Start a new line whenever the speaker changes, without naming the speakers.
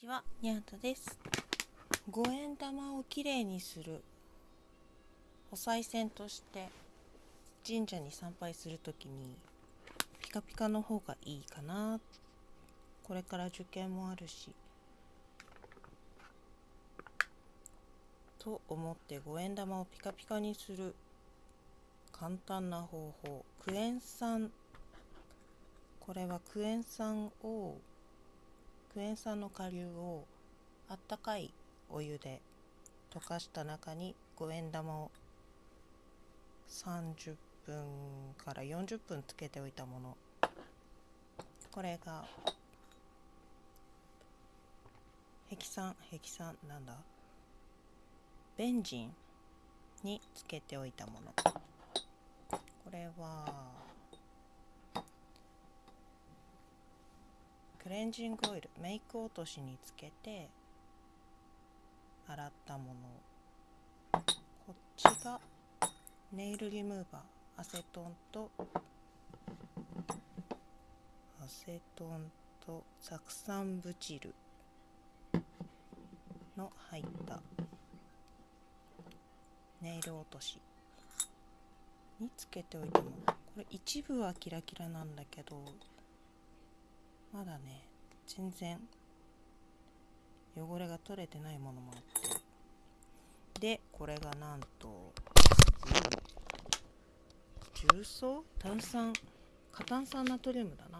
ちは、にゃんたです。五円玉をきれいにするお賽銭として神社に参拝するときにピカピカの方がいいかな。これから受験もあるし。と思って五円玉をピカピカにする簡単な方法。クエン酸。これはクエン酸をクエン酸の顆粒をあったかいお湯で溶かした中に五円玉を30分から40分つけておいたもの。これがヘキサンヘキサンなんだ？ベンジンにつけておいたもの。これはクレンジングオイルメイク落としにつけて洗ったもの。こっちがネイルリムーバー。アセトンとアセトンと酢酸ブチルの入ったネイル落としにつけておいたもこれ一部はキラキラなんだけどまだね全然汚れが取れてないものもあって。でこれがなんと重曹？炭酸？過炭酸ナトリウムだな。